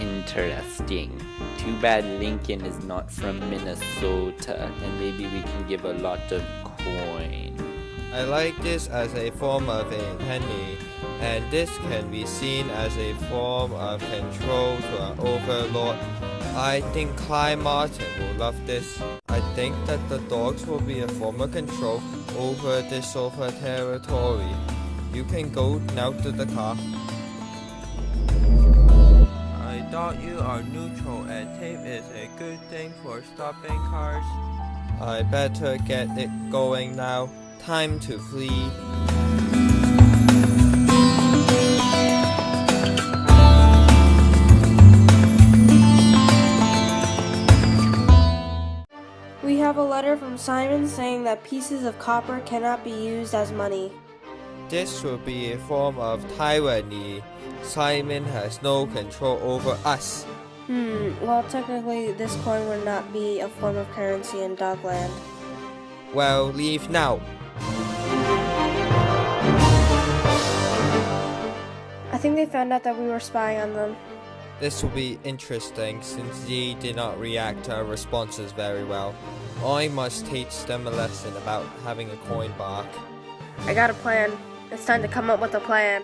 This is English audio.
interesting. Too bad Lincoln is not from Minnesota, and maybe we can give a lot of coin. I like this as a form of a penny, and this can be seen as a form of control to an overlord. I think Klein Martin will love this. I think that the dogs will be a form of control over this sofa territory. You can go now to the car. Thought you are neutral and tape is a good thing for stopping cars. I better get it going now. Time to flee. We have a letter from Simon saying that pieces of copper cannot be used as money. This will be a form of tyranny. Simon has no control over us. Hmm, well, technically, this coin would not be a form of currency in Dogland. Well, leave now. I think they found out that we were spying on them. This will be interesting since Yi did not react to our responses very well. I must teach them a lesson about having a coin bark. I got a plan. It's time to come up with a plan.